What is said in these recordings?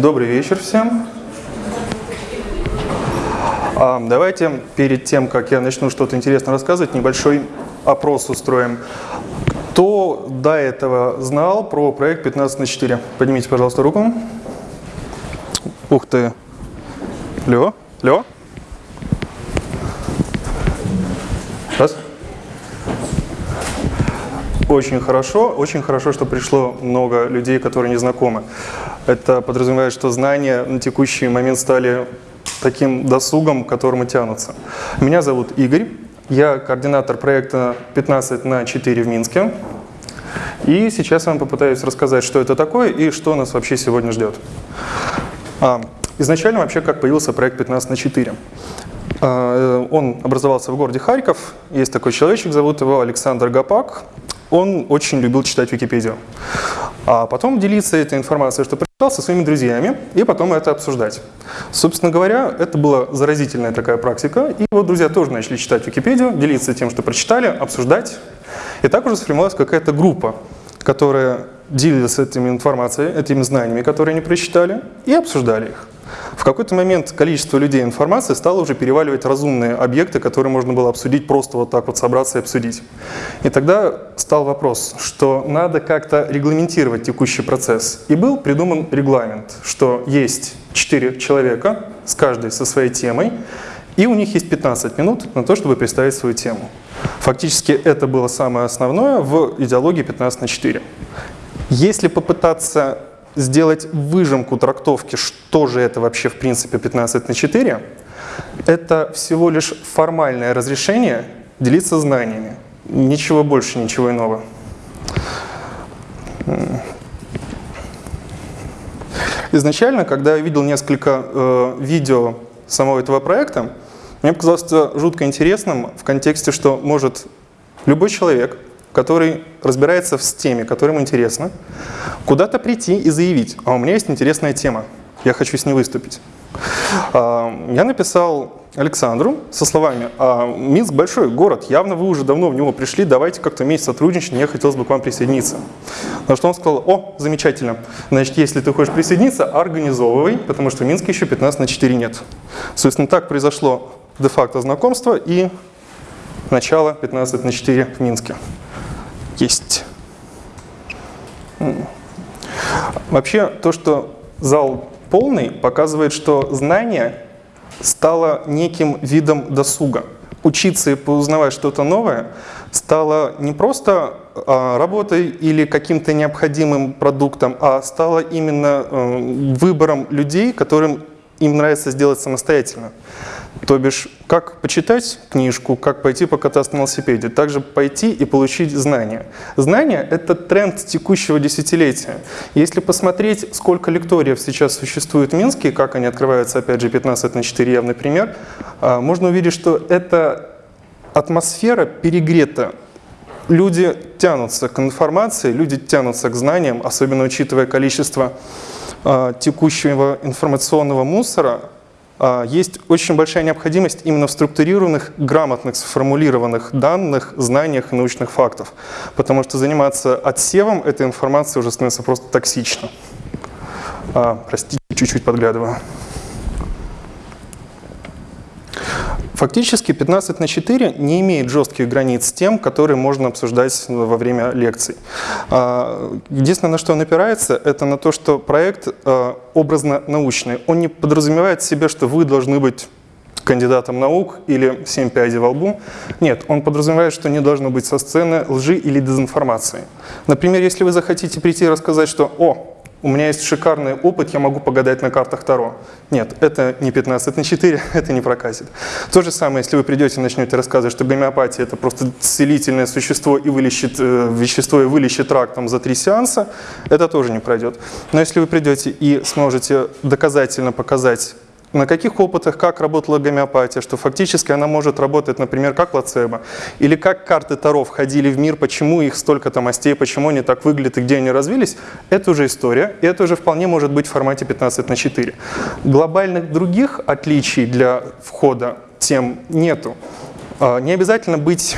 Добрый вечер всем. А, давайте перед тем, как я начну что-то интересное рассказывать, небольшой опрос устроим. Кто до этого знал про проект 15 на 4? Поднимите, пожалуйста, руку. Ух ты. Лё? Лё? Очень хорошо, очень хорошо, что пришло много людей, которые не знакомы. Это подразумевает, что знания на текущий момент стали таким досугом, к которому тянутся. Меня зовут Игорь, я координатор проекта 15 на 4 в Минске. И сейчас я вам попытаюсь рассказать, что это такое и что нас вообще сегодня ждет. А, изначально вообще как появился проект 15 на 4. А, он образовался в городе Харьков. Есть такой человечек, зовут его Александр Гапак он очень любил читать Википедию. А потом делиться этой информацией, что прочитал, со своими друзьями, и потом это обсуждать. Собственно говоря, это была заразительная такая практика, и вот друзья тоже начали читать Википедию, делиться тем, что прочитали, обсуждать. И так уже сформировалась какая-то группа, которая делилась этими информацией, этими знаниями, которые они прочитали, и обсуждали их. В какой-то момент количество людей информации стало уже переваливать разумные объекты, которые можно было обсудить, просто вот так вот собраться и обсудить. И тогда стал вопрос, что надо как-то регламентировать текущий процесс. И был придуман регламент, что есть 4 человека, с каждой со своей темой, и у них есть 15 минут на то, чтобы представить свою тему. Фактически это было самое основное в идеологии 15 на 4. Если попытаться сделать выжимку трактовки, что же это вообще в принципе 15 на 4, это всего лишь формальное разрешение делиться знаниями. Ничего больше, ничего иного. Изначально, когда я видел несколько э, видео самого этого проекта, мне показалось это жутко интересным в контексте, что может любой человек который разбирается в теме, которая ему интересна, куда-то прийти и заявить, а у меня есть интересная тема, я хочу с ней выступить. А, я написал Александру со словами, а, Минск большой город, явно вы уже давно в него пришли, давайте как-то вместе сотрудничать, мне хотелось бы к вам присоединиться. На что он сказал, о, замечательно, значит, если ты хочешь присоединиться, организовывай, потому что в Минске еще 15 на 4 нет. Собственно, так произошло де-факто знакомство и начало 15 на 4 в Минске есть. Вообще, то, что зал полный, показывает, что знание стало неким видом досуга. Учиться и поузнавать что-то новое стало не просто а, работой или каким-то необходимым продуктом, а стало именно э, выбором людей, которым им нравится сделать самостоятельно. То бишь, как почитать книжку, как пойти покататься на велосипеде, также пойти и получить знания. Знания – это тренд текущего десятилетия. Если посмотреть, сколько лекториев сейчас существует в Минске, как они открываются, опять же, 15 на 4 явный пример, а, можно увидеть, что эта атмосфера перегрета. Люди тянутся к информации, люди тянутся к знаниям, особенно учитывая количество а, текущего информационного мусора, есть очень большая необходимость именно в структурированных, грамотных, сформулированных данных, знаниях научных фактов. Потому что заниматься отсевом этой информации уже становится просто токсично. А, простите, чуть-чуть подглядываю. Фактически 15 на 4 не имеет жестких границ с тем, которые можно обсуждать во время лекций. А, единственное, на что он опирается, это на то, что проект а, образно-научный. Он не подразумевает в себе, что вы должны быть кандидатом наук или 7 пядей во лбу. Нет, он подразумевает, что не должно быть со сцены лжи или дезинформации. Например, если вы захотите прийти и рассказать, что «О, у меня есть шикарный опыт, я могу погадать на картах Таро. Нет, это не 15 на 4, это не прокатит. То же самое, если вы придете и начнете рассказывать, что гомеопатия это просто целительное существо и вылечит э, вещество и вылечит рак там, за три сеанса, это тоже не пройдет. Но если вы придете и сможете доказательно показать на каких опытах, как работала гомеопатия, что фактически она может работать, например, как плацебо, или как карты Таро входили в мир, почему их столько там мастей, почему они так выглядят и где они развились, это уже история, и это уже вполне может быть в формате 15 на 4. Глобальных других отличий для входа тем нету. А, не обязательно быть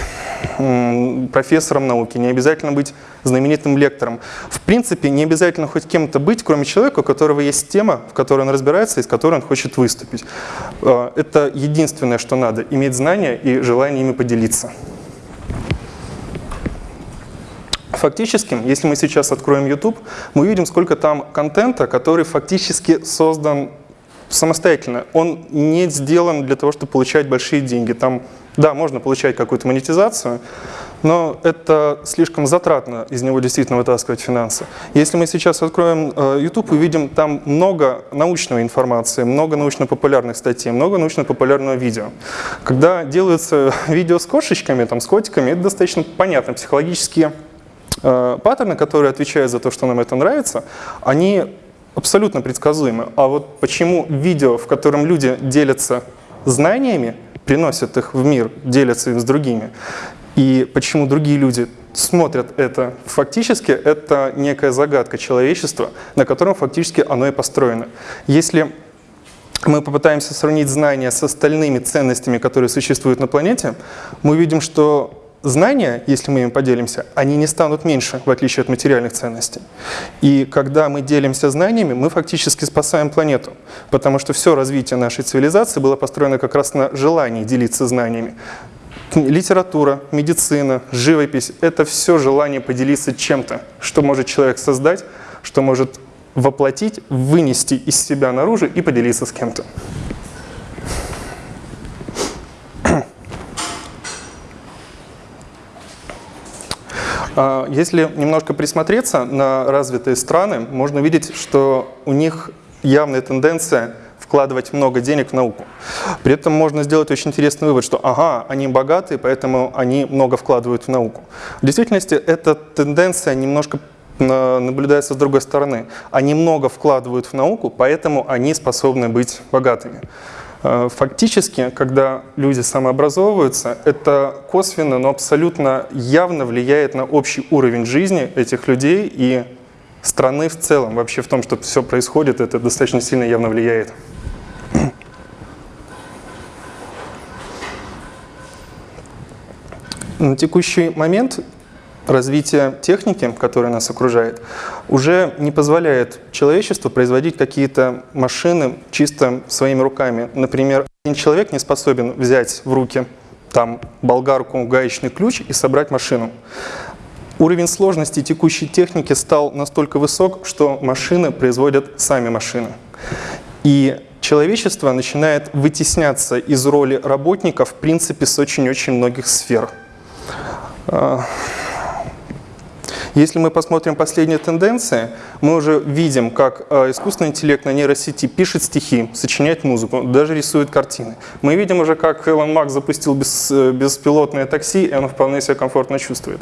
профессором науки, не обязательно быть знаменитым лектором. В принципе, не обязательно хоть кем-то быть, кроме человека, у которого есть тема, в которой он разбирается и с которой он хочет выступить. Э, это единственное, что надо – иметь знания и желание ими поделиться. Фактически, если мы сейчас откроем YouTube, мы увидим, сколько там контента, который фактически создан самостоятельно. Он не сделан для того, чтобы получать большие деньги. Там, да, можно получать какую-то монетизацию, но это слишком затратно из него действительно вытаскивать финансы. Если мы сейчас откроем э, YouTube, увидим там много научной информации, много научно-популярных статей, много научно-популярного видео. Когда делаются видео с кошечками, там, с котиками, это достаточно понятно. Психологические э, паттерны, которые отвечают за то, что нам это нравится, они абсолютно предсказуемы. А вот почему видео, в котором люди делятся знаниями, приносят их в мир, делятся им с другими, и почему другие люди смотрят это, фактически это некая загадка человечества, на котором фактически оно и построено. Если мы попытаемся сравнить знания с остальными ценностями, которые существуют на планете, мы увидим, что знания, если мы им поделимся, они не станут меньше, в отличие от материальных ценностей. И когда мы делимся знаниями, мы фактически спасаем планету, потому что все развитие нашей цивилизации было построено как раз на желании делиться знаниями. Литература, медицина, живопись – это все желание поделиться чем-то, что может человек создать, что может воплотить, вынести из себя наружу и поделиться с кем-то. А, если немножко присмотреться на развитые страны, можно видеть, что у них явная тенденция вкладывать много денег в науку. При этом можно сделать очень интересный вывод, что ага, они богатые, поэтому они много вкладывают в науку. В действительности эта тенденция немножко наблюдается с другой стороны. Они много вкладывают в науку, поэтому они способны быть богатыми. Э, фактически, когда люди самообразовываются, это косвенно, но абсолютно явно влияет на общий уровень жизни этих людей и страны в целом. Вообще в том, что все происходит, это достаточно сильно явно влияет. На текущий момент развитие техники, которая нас окружает, уже не позволяет человечеству производить какие-то машины чисто своими руками. Например, один человек не способен взять в руки там болгарку, гаечный ключ и собрать машину. Уровень сложности текущей техники стал настолько высок, что машины производят сами машины. И человечество начинает вытесняться из роли работника в принципе с очень-очень многих сфер. А, если мы посмотрим последние тенденции, мы уже видим, как э, искусственный интеллект на нейросети пишет стихи, сочиняет музыку, даже рисует картины. Мы видим уже, как Илон Макс запустил э, беспилотное такси, и оно вполне себя комфортно чувствует.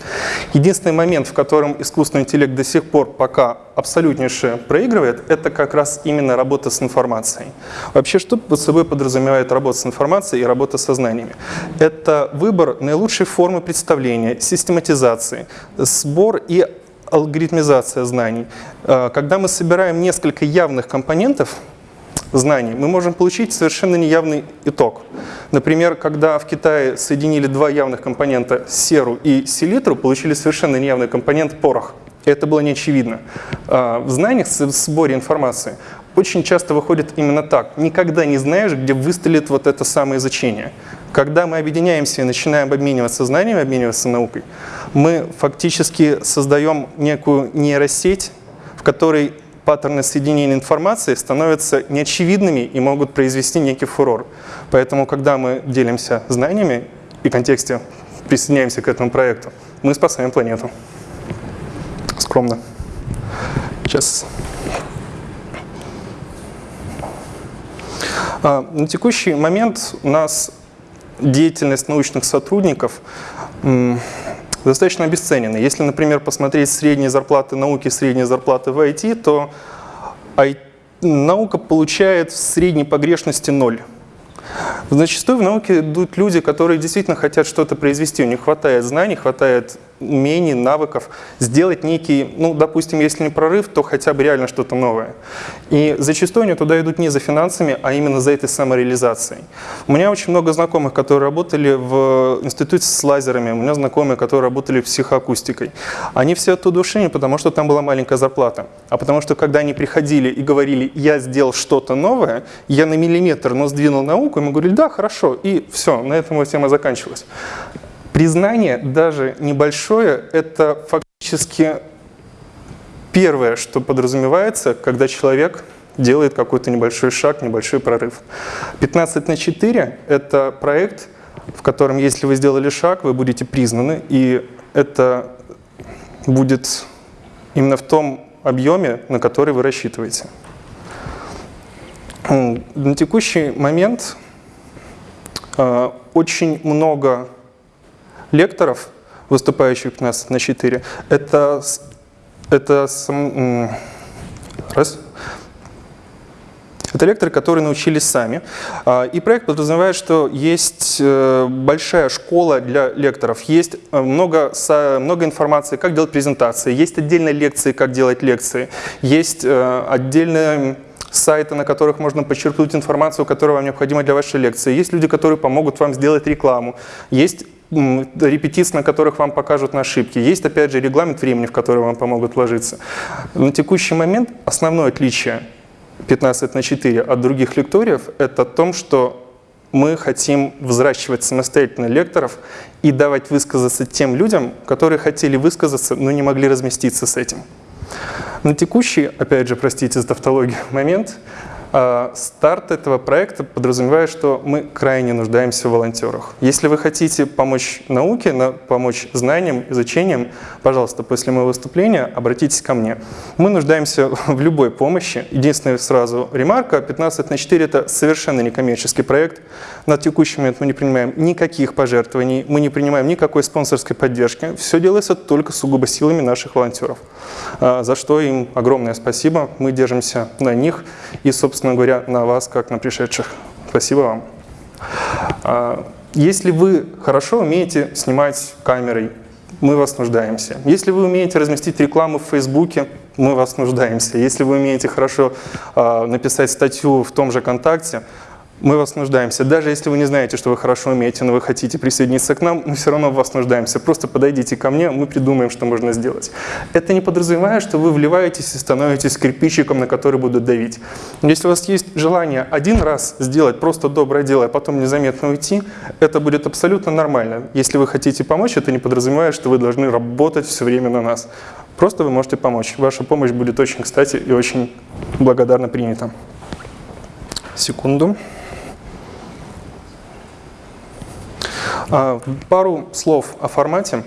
Единственный момент, в котором искусственный интеллект до сих пор пока абсолютнейше проигрывает, это как раз именно работа с информацией. Вообще, что под собой подразумевает работа с информацией и работа со знаниями? Это выбор наилучшей формы представления, систематизации, сбор и алгоритмизация знаний. Э, когда мы собираем несколько явных компонентов знаний, мы можем получить совершенно неявный итог. Например, когда в Китае соединили два явных компонента серу и селитру, получили совершенно неявный компонент порох. Это было не очевидно. Э, в знаниях, в сборе информации очень часто выходит именно так. Никогда не знаешь, где выстрелит вот это самое изучение. Когда мы объединяемся и начинаем обмениваться знаниями, обмениваться наукой, мы фактически создаем некую нейросеть, в которой паттерны соединения информации становятся неочевидными и могут произвести некий фурор. Поэтому, когда мы делимся знаниями и контексте присоединяемся к этому проекту, мы спасаем планету. Скромно. Сейчас. На текущий момент у нас деятельность научных сотрудников достаточно обесценена. Если, например, посмотреть средние зарплаты науки, средние зарплаты в IT, то наука получает в средней погрешности ноль. Зачастую в науке идут люди, которые действительно хотят что-то произвести, у них хватает знаний, хватает умений, навыков, сделать некий, ну, допустим, если не прорыв, то хотя бы реально что-то новое. И зачастую они туда идут не за финансами, а именно за этой самореализацией. У меня очень много знакомых, которые работали в институте с лазерами, у меня знакомые, которые работали психоакустикой. Они все оттуда ушли не потому, что там была маленькая зарплата, а потому что когда они приходили и говорили, я сделал что-то новое, я на миллиметр, но сдвинул науку, и мы говорили, да, хорошо, и все, на этом тема заканчивалась. Признание, даже небольшое, это фактически первое, что подразумевается, когда человек делает какой-то небольшой шаг, небольшой прорыв. 15 на 4 – это проект, в котором, если вы сделали шаг, вы будете признаны, и это будет именно в том объеме, на который вы рассчитываете. На текущий момент э, очень много лекторов, выступающих у нас на 4, это, это раз, это лекторы, которые научились сами. А, и проект подразумевает, что есть э, большая школа для лекторов, есть э, много, много информации, как делать презентации, есть отдельные лекции, как делать лекции, есть э, отдельные сайты, на которых можно подчеркнуть информацию, которая вам необходима для вашей лекции. Есть люди, которые помогут вам сделать рекламу. Есть репетиции, на которых вам покажут на ошибки. Есть, опять же, регламент времени, в который вам помогут вложиться. На текущий момент основное отличие 15 на 4 от других лекториев – это том, что мы хотим взращивать самостоятельно лекторов и давать высказаться тем людям, которые хотели высказаться, но не могли разместиться с этим. На текущий, опять же, простите за тавтологию, момент старт этого проекта подразумевает, что мы крайне нуждаемся в волонтерах. Если вы хотите помочь науке, помочь знаниям, изучениям, пожалуйста, после моего выступления обратитесь ко мне. Мы нуждаемся в любой помощи. Единственная сразу ремарка, 15 на 4 – это совершенно некоммерческий проект. На текущий момент мы не принимаем никаких пожертвований, мы не принимаем никакой спонсорской поддержки. Все делается только сугубо силами наших волонтеров, а, за что им огромное спасибо. Мы держимся на них и, собственно, собственно говоря, на вас, как на пришедших. Спасибо вам. А, если вы хорошо умеете снимать камерой, мы вас нуждаемся. Если вы умеете разместить рекламу в Фейсбуке, мы вас нуждаемся. Если вы умеете хорошо э, написать статью в том же ВКонтакте, мы вас нуждаемся. Даже если вы не знаете, что вы хорошо умеете, но вы хотите присоединиться к нам, мы все равно в вас нуждаемся. Просто подойдите ко мне, мы придумаем, что можно сделать. Это не подразумевает, что вы вливаетесь и становитесь кирпичиком, на который будут давить. Если у вас есть желание один раз сделать просто доброе дело, а потом незаметно уйти, это будет абсолютно нормально. Если вы хотите помочь, это не подразумевает, что вы должны работать все время на нас. Просто вы можете помочь. Ваша помощь будет очень кстати и очень благодарно принята. Секунду. Пару слов о формате.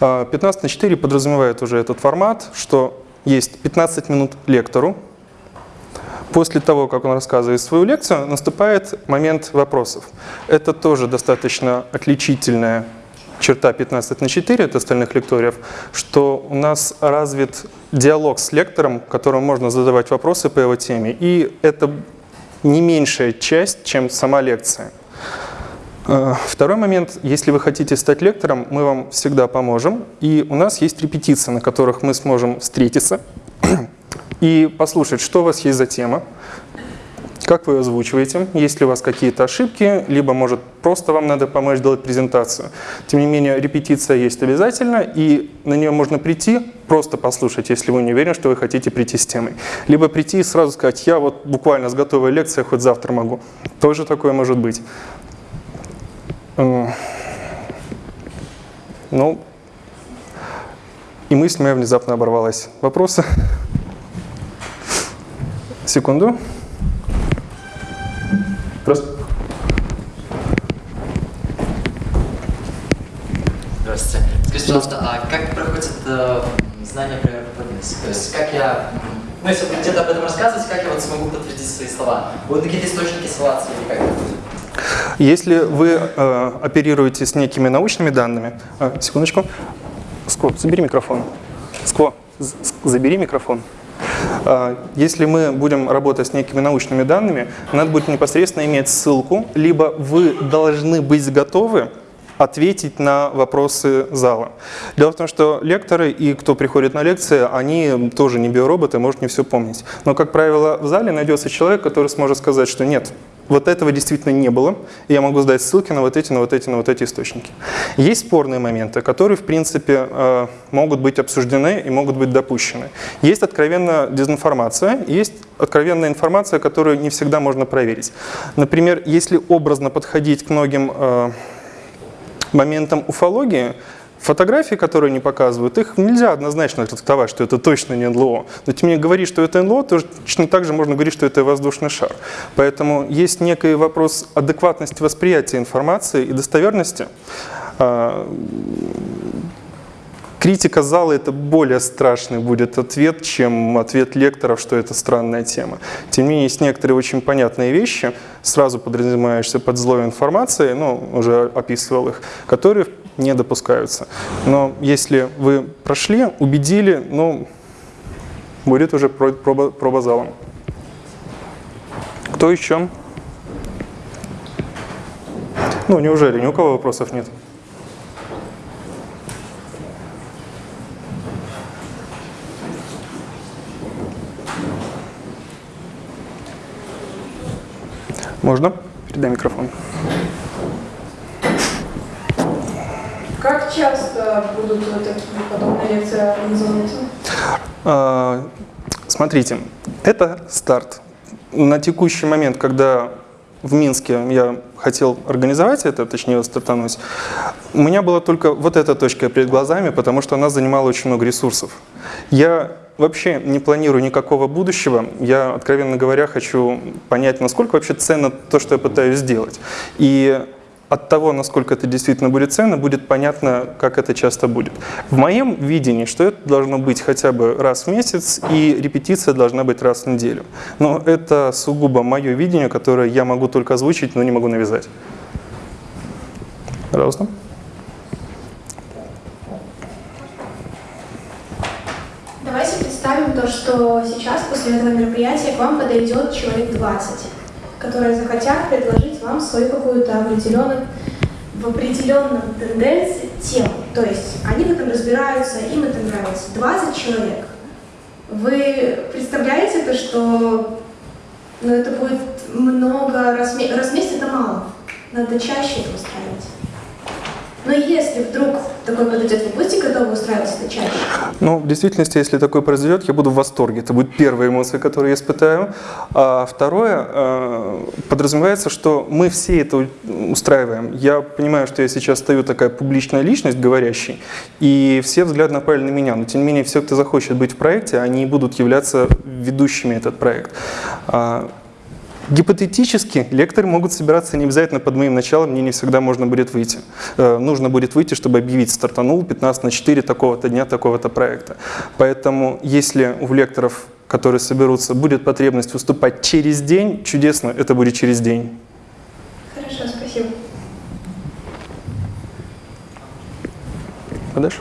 15 а, на 4 подразумевает уже этот формат, что есть 15 минут лектору. После того, как он рассказывает свою лекцию, наступает момент вопросов. Это тоже достаточно отличительная черта 15 на 4 от остальных лекториев, что у нас развит диалог с лектором, которому можно задавать вопросы по его теме, и это не меньшая часть, чем сама лекция. Э, второй момент, если вы хотите стать лектором, мы вам всегда поможем. И у нас есть репетиции, на которых мы сможем встретиться и послушать, что у вас есть за тема, как вы озвучиваете, есть ли у вас какие-то ошибки, либо, может, просто вам надо помочь делать презентацию. Тем не менее, репетиция есть обязательно, и на нее можно прийти, просто послушать, если вы не уверены, что вы хотите прийти с темой. Либо прийти и сразу сказать, я вот буквально с готовой лекцией хоть завтра могу. Тоже такое может быть. Ну, и мысль моя внезапно оборвалась. Вопросы? Секунду. Просто. Здравствуйте. Скажите, пожалуйста, а как проходит э, знание про ПНС? То есть как я, ну если вы где-то об этом рассказывать, как я вот смогу подтвердить свои слова? Будут какие-то источники ссылаться или как это будет? Если вы э, оперируете с некими научными данными, э, секундочку, Скво, забери микрофон. Скво, забери микрофон. Э, если мы будем работать с некими научными данными, надо будет непосредственно иметь ссылку, либо вы должны быть готовы ответить на вопросы зала. Дело в том, что лекторы и кто приходит на лекции, они тоже не биороботы, может не все помнить. Но, как правило, в зале найдется человек, который сможет сказать, что нет, вот этого действительно не было, я могу сдать ссылки на вот эти, на вот эти, на вот эти источники. Есть спорные моменты, которые, в принципе, э, могут быть обсуждены и могут быть допущены. Есть откровенная дезинформация, есть откровенная информация, которую не всегда можно проверить. Например, если образно подходить к многим э, моментам уфологии, Фотографии, которые они показывают, их нельзя однозначно трактовать, что это точно не НЛО. Но тем не менее, говорить, что это НЛО, точно так же можно говорить, что это воздушный шар. Поэтому есть некий вопрос адекватности восприятия информации и достоверности. А, критика зала – это более страшный будет ответ, чем ответ лекторов, что это странная тема. Тем не менее, есть некоторые очень понятные вещи, сразу подразумевающиеся под злой информацией, ну, уже описывал их, которые, не допускаются. Но если вы прошли, убедили, ну, будет уже проба, проба залом. Кто еще? Ну, неужели? Ни у кого вопросов нет? Можно? Передай микрофон. Как часто будут такие подобные лекции организовываться? А, смотрите, это старт. На текущий момент, когда в Минске я хотел организовать это, точнее стартануть, у меня была только вот эта точка перед глазами, потому что она занимала очень много ресурсов. Я вообще не планирую никакого будущего. Я, откровенно говоря, хочу понять, насколько вообще ценно то, что я пытаюсь сделать. И от того, насколько это действительно будет ценно, будет понятно, как это часто будет. В моем видении, что это должно быть хотя бы раз в месяц, и репетиция должна быть раз в неделю. Но это сугубо мое видение, которое я могу только озвучить, но не могу навязать. Пожалуйста. Давайте представим то, что сейчас после этого мероприятия к вам подойдет человек 20 которые захотят предложить вам свою какую-то определенную в определенном тенденции тему. То есть они в этом разбираются, им это нравится. 20 человек. Вы представляете то, что ну, это будет много, раз, раз в месяц это мало. Надо чаще это устраивать. Но если вдруг такой подойдет, вы будете готовы устраиваться на чаще? Ну, в действительности, если такое произойдет, я буду в восторге. Это будет первая эмоция, которую я испытаю. А второе, э, подразумевается, что мы все это устраиваем. Я понимаю, что я сейчас стою такая публичная личность, говорящий, и все взгляд направлены на меня. Но, тем не менее, все, кто захочет быть в проекте, они будут являться ведущими этот проект. Гипотетически лекторы могут собираться не обязательно под моим началом, мне не всегда можно будет выйти. Э, нужно будет выйти, чтобы объявить стартанул 15 на 4 такого-то дня, такого-то проекта. Поэтому если у лекторов, которые соберутся, будет потребность выступать через день, чудесно, это будет через день. Хорошо, спасибо. Подальше.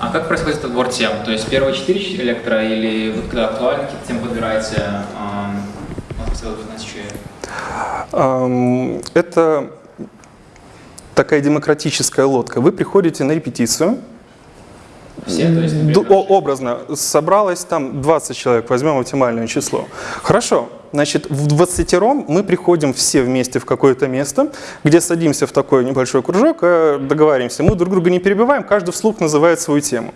А как происходит отбор тем? То есть первые четыре лектора или вот когда актуальны какие-то темы подбираете, Это такая демократическая лодка. Вы приходите на репетицию, все, то есть, образно, собралось там 20 человек, возьмем оптимальное число. Хорошо, Значит, в 20 мы приходим все вместе в какое-то место, где садимся в такой небольшой кружок, э, договариваемся. Мы друг друга не перебиваем, каждый вслух называет свою тему.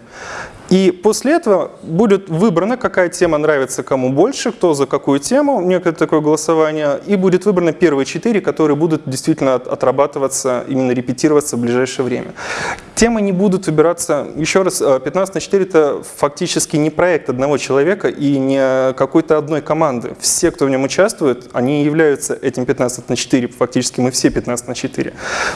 И после этого будет выбрана, какая тема нравится кому больше, кто за какую тему, некое такое голосование, и будет выбрано первые четыре, которые будут действительно отрабатываться, именно репетироваться в ближайшее время. Темы не будут выбираться, еще раз, 15 на 4 это фактически не проект одного человека и не какой-то одной команды. Все, кто в нем участвует, они являются этим 15 на 4, фактически мы все 15 на 4.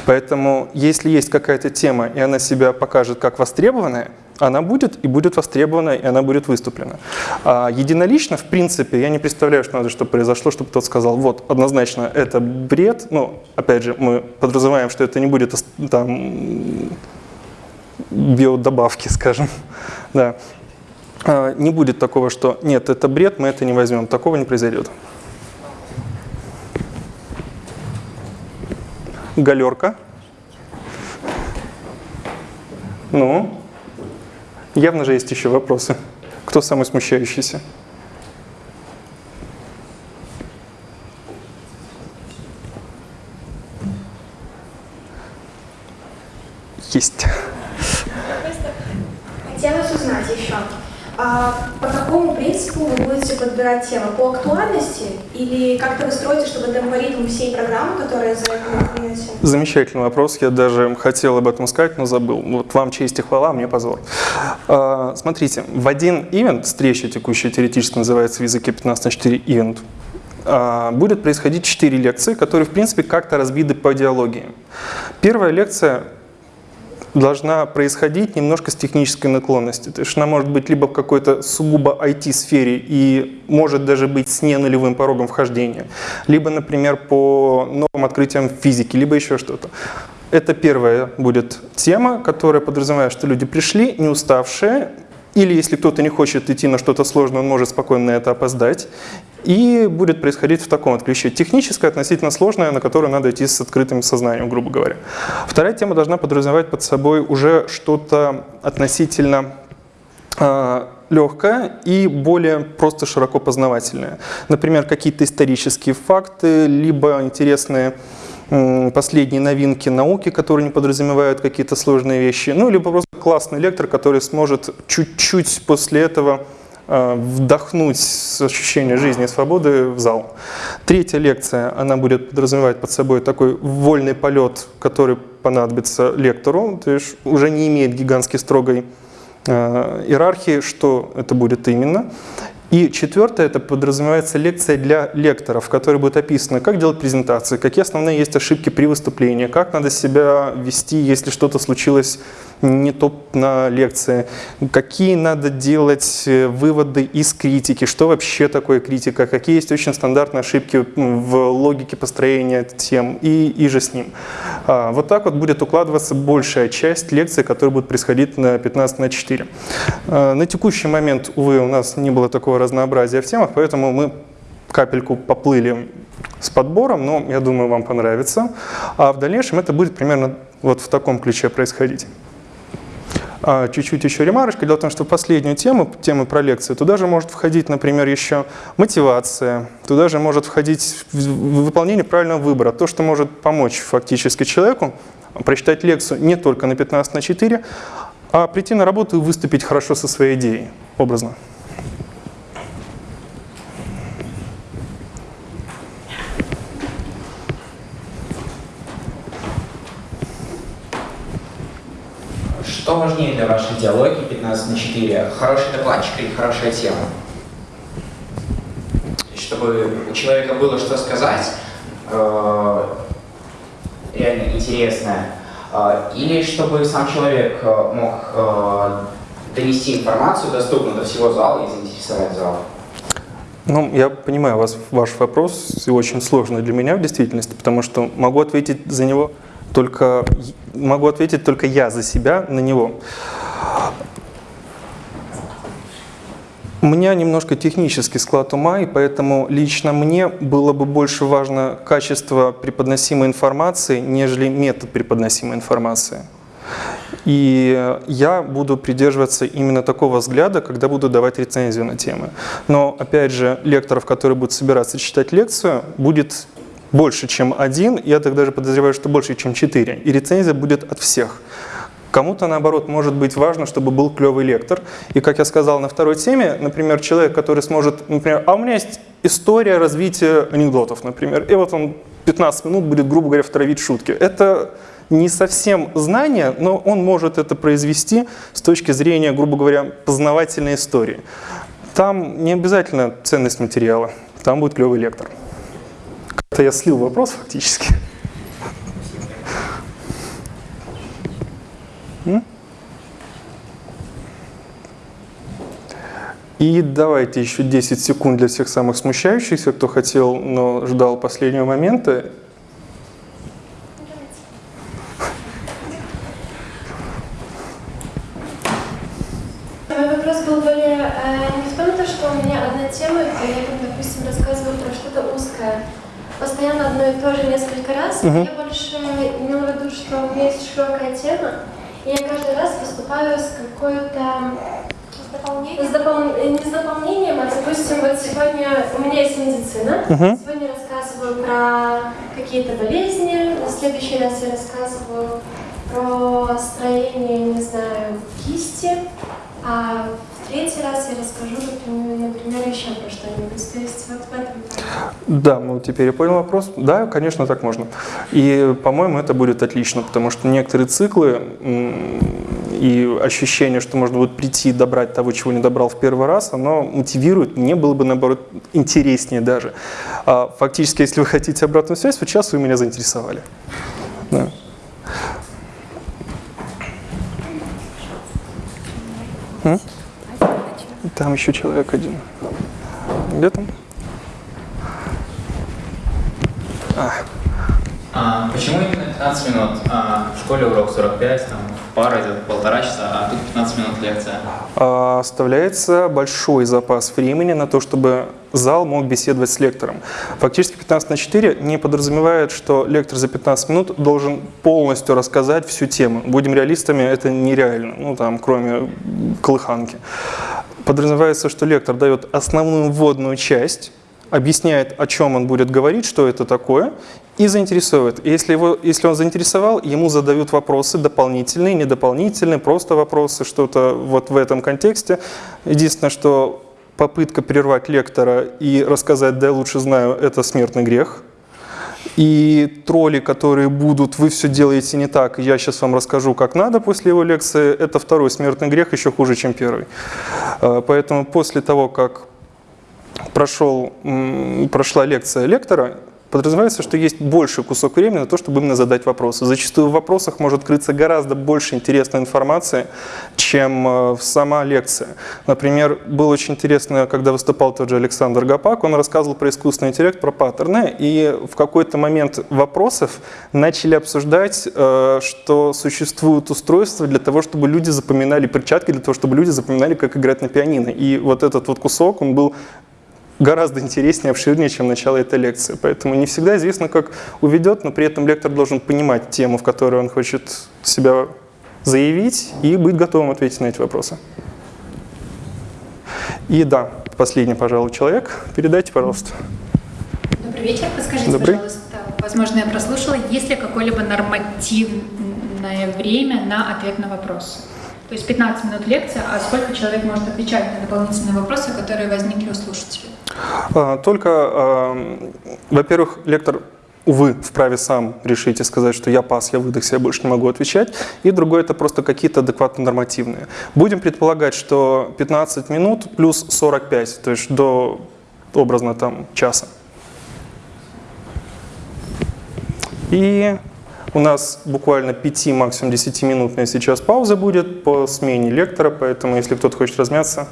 Поэтому если есть какая-то тема, и она себя покажет как востребованная, она будет и будет востребована, и она будет выступлена. А единолично, в принципе, я не представляю, что надо, чтобы произошло, чтобы тот сказал, вот, однозначно, это бред. Ну, опять же, мы подразумеваем, что это не будет там биодобавки, скажем. да. А не будет такого, что нет, это бред, мы это не возьмем. Такого не произойдет. Галерка. Ну, явно же есть еще вопросы. Кто самый смущающийся? Есть. Хотелось узнать еще, а по какому принципу вы будете подбирать темы? По актуальности или как-то вы строите, чтобы это алгоритм всей программы, которая за это? Замечательный вопрос. Я даже хотел об этом сказать, но забыл. Вот вам честь и хвала, мне позор. А, смотрите, в один ивент, встреча текущая теоретически называется в языке 15 на 4 ивент, а, будет происходить 4 лекции, которые, в принципе, как-то разбиты по идеологии. Первая лекция должна происходить немножко с технической наклонностью. То есть она может быть либо в какой-то сугубо IT-сфере и может даже быть с не нулевым порогом вхождения, либо, например, по новым открытиям физики, либо еще что-то. Это первая будет тема, которая подразумевает, что люди пришли, не уставшие, или если кто-то не хочет идти на что-то сложное, он может спокойно на это опоздать. И будет происходить в таком вот ключе. Техническое, относительно сложное, на которое надо идти с открытым сознанием, грубо говоря. Вторая тема должна подразумевать под собой уже что-то относительно э, легкое и более просто широко познавательное. Например, какие-то исторические факты, либо интересные последние новинки науки, которые не подразумевают какие-то сложные вещи, ну, либо просто классный лектор, который сможет чуть-чуть после этого вдохнуть ощущение жизни и свободы в зал. Третья лекция, она будет подразумевать под собой такой вольный полет, который понадобится лектору, то есть уже не имеет гигантской строгой э, иерархии, что это будет именно. И четвертое, это подразумевается лекция для лекторов, в которой будет описано, как делать презентации, какие основные есть ошибки при выступлении, как надо себя вести, если что-то случилось не топ на лекции, какие надо делать э, выводы из критики, что вообще такое критика, какие есть очень стандартные ошибки в логике построения тем и, и же с ним. А, вот так вот будет укладываться большая часть лекций, которые будут происходить на 15 на 4. А, на текущий момент, увы, у нас не было такого разнообразия в темах, поэтому мы капельку поплыли с подбором, но я думаю, вам понравится. А в дальнейшем это будет примерно вот в таком ключе происходить. А, чуть-чуть еще ремарочка. Дело в том, что последнюю тему, тему про лекции, туда же может входить, например, еще мотивация, туда же может входить выполнение правильного выбора, то, что может помочь фактически человеку прочитать лекцию не только на 15 на 4, а прийти на работу и выступить хорошо со своей идеей, образно. Что важнее для вашей диалоги 15 на 4? Хороший докладчик или хорошая тема? Чтобы у человека было что сказать, э, реально интересное, э, или чтобы сам человек э, мог донести информацию доступно до всего зала и заинтересовать зал? Ну, я понимаю вас, ваш вопрос, и очень сложный для меня в действительности, потому что могу ответить за него только могу ответить только я за себя на него. У меня немножко технический склад ума, и поэтому лично мне было бы больше важно качество преподносимой информации, нежели метод преподносимой информации. И я буду придерживаться именно такого взгляда, когда буду давать рецензию на темы. Но, опять же, лекторов, которые будут собираться читать лекцию, будет больше, чем один, я так даже подозреваю, что больше, чем четыре. И рецензия будет от всех. Кому-то, наоборот, может быть важно, чтобы был клевый лектор. И, как я сказал на второй теме, например, человек, который сможет, например, а у меня есть история развития анекдотов, например, и вот он 15 минут будет, грубо говоря, втравить шутки. Это не совсем знание, но он может это произвести с точки зрения, грубо говоря, познавательной истории. Там не обязательно ценность материала, там будет клевый лектор. Это я слил вопрос фактически. И давайте еще 10 секунд для всех самых смущающихся, кто хотел, но ждал последнего момента. Мой вопрос был более э, не в том, что у меня одна тема, и я, допустим, рассказываю про что-то узкое, постоянно одно и то же несколько раз. Мгм. Я больше имела в виду, что у меня широкая тема, и я каждый раз выступаю с какой-то... С допол- э, Не с дополнением, а, допустим, вот сегодня у меня есть медицина. Мгм. Сегодня я рассказываю про какие-то болезни, в следующий раз я рассказываю про строение, не знаю, кисти, а в третий раз я расскажу, например, например, еще про что-нибудь. То есть вот в этом Да, ну теперь я понял вопрос. Да, конечно, так можно. И, по-моему, это будет отлично, потому что некоторые циклы и ощущение, что можно будет прийти и добрать того, чего не добрал в первый раз, оно мотивирует, мне было бы, наоборот, интереснее даже. А, фактически, если вы хотите обратную связь, вот сейчас вы меня заинтересовали. Да. М? Там еще человек один. Где там? А, А, почему именно 15 минут? А, в школе урок 45, там пара идет полтора часа, а тут 15 минут лекция. а, оставляется большой запас времени на то, чтобы зал мог беседовать с лектором. Фактически 15 на 4 не подразумевает, что лектор за 15 минут должен полностью рассказать всю тему. Будем реалистами, это нереально, ну там, кроме колыханки. Подразумевается, что лектор дает основную вводную часть, объясняет, о чем он будет говорить, что это такое, и заинтересует. И если, его, если он заинтересовал, ему задают вопросы дополнительные, недополнительные, просто вопросы, что-то вот в этом контексте. Единственное, что попытка прервать лектора и рассказать «да, я лучше знаю» — это смертный грех. И тролли, которые будут «вы все делаете не так, я сейчас вам расскажу, как надо» после его лекции, это второй смертный грех, еще хуже, чем первый. Э, Поэтому после того, как прошел, прошла лекция лектора, подразумевается, что есть больший кусок времени на то, чтобы именно задать вопросы. Зачастую в вопросах может крыться гораздо больше интересной информации, чем э, сама лекция. Например, было очень интересно, когда выступал тот же Александр Гапак, он рассказывал про искусственный интеллект, про паттерны, и в какой-то момент вопросов начали обсуждать, э, что существуют устройства для того, чтобы люди запоминали перчатки, для того, чтобы люди запоминали, как играть на пианино. И вот этот вот кусок, он был гораздо интереснее, обширнее, чем начало этой лекции. Поэтому не всегда известно, как уведет, но при этом лектор должен понимать тему, в которой он хочет себя заявить, и быть готовым ответить на эти вопросы. И да, последний, пожалуй, человек. Передайте, пожалуйста. Добрый вечер. Подскажите, Добрый. пожалуйста, возможно, я прослушала, есть ли какое-либо нормативное время на ответ на вопросы? То есть 15 минут лекция, а сколько человек может отвечать на дополнительные вопросы, которые возникли у слушателей? А, Только, а, во-первых, лектор, увы, вправе сам решить и сказать, что я пас, я выдохся, я больше не могу отвечать. И другое, это просто какие-то адекватно нормативные. Будем предполагать, что 15 минут плюс 45, то есть до образно там часа. И у нас буквально 5, максимум 10 минутная сейчас пауза будет по смене лектора, поэтому если кто-то хочет размяться,